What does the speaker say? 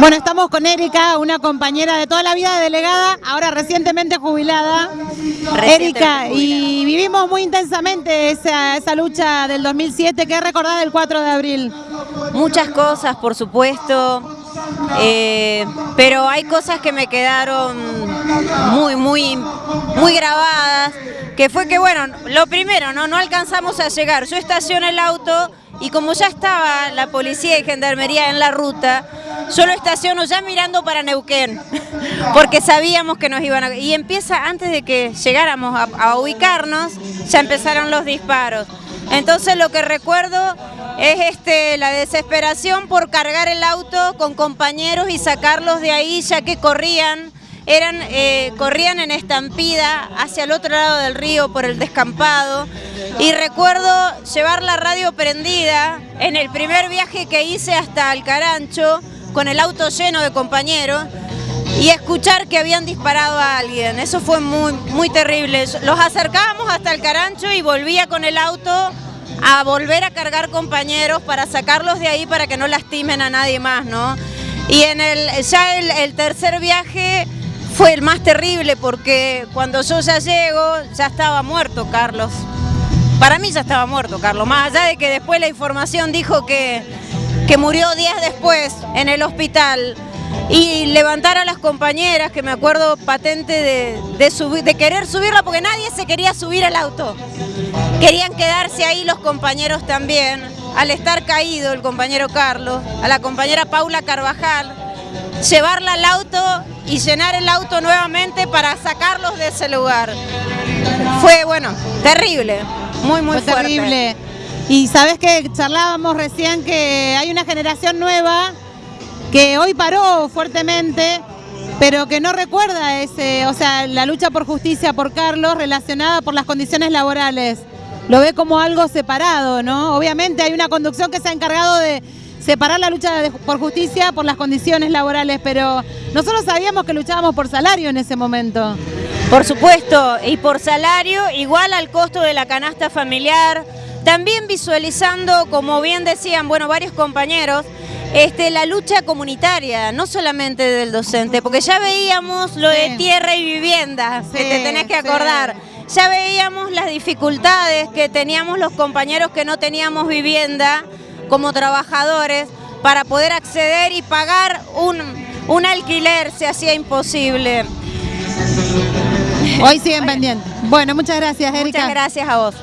Bueno, estamos con Erika, una compañera de toda la vida de delegada, ahora recientemente jubilada. Erika, y vivimos muy intensamente esa, esa lucha del 2007. ¿Qué recordás del 4 de abril? Muchas cosas, por supuesto, eh, pero hay cosas que me quedaron muy, muy, muy grabadas, que fue que, bueno, lo primero, no, no alcanzamos a llegar. Yo estacioné el auto y como ya estaba la policía y gendarmería en la ruta, yo lo estaciono ya mirando para Neuquén, porque sabíamos que nos iban a... Y empieza, antes de que llegáramos a, ubicarnos, ya empezaron los disparos. Entonces lo que recuerdo es este, la desesperación por cargar el auto con compañeros y sacarlos de ahí ya que corrían, eran, eh, corrían en estampida hacia el otro lado del río por el descampado y recuerdo llevar la radio prendida en el primer viaje que hice hasta Alcarancho con el auto lleno de compañeros y escuchar que habían disparado a alguien. Eso fue muy, muy terrible. Los acercábamos hasta el carancho y volvía con el auto a volver a cargar compañeros para sacarlos de ahí para que no lastimen a nadie más, ¿no? Y en el, ya el, tercer viaje fue el más terrible porque cuando yo ya llego ya estaba muerto Carlos. Para mí ya estaba muerto Carlos, más allá de que después la información dijo que, que murió días después en el hospital y levantar a las compañeras, que me acuerdo patente de, de, de querer subirla porque nadie se quería subir al auto. Querían quedarse ahí los compañeros también, al estar caído el compañero Carlos, a la compañera Paula Carvajal, llevarla al auto y llenar el auto nuevamente para sacarlos de ese lugar. Fue, bueno, terrible, muy, muy Fue terrible. Y sabes que charlábamos recién que hay una generación nueva que hoy paró fuertemente, pero que no recuerda ese, o sea, la lucha por justicia por Carlos relacionada por las condiciones laborales. Lo ve como algo separado, ¿no? Obviamente hay una conducción que se ha encargado de separar la lucha por justicia por las condiciones laborales, pero nosotros sabíamos que luchábamos por salario en ese momento. Por supuesto, y por salario igual al costo de la canasta familiar, también visualizando, como bien decían, bueno, varios compañeros, este, la lucha comunitaria, no solamente del docente, porque ya veíamos lo de tierra y vivienda, que te tenés que acordar. Ya veíamos las dificultades que teníamos los compañeros que no teníamos vivienda como trabajadores para poder acceder y pagar un, un alquiler se hacía imposible. Hoy siguen pendientes. Bueno, muchas gracias, Erika. Muchas gracias a vos.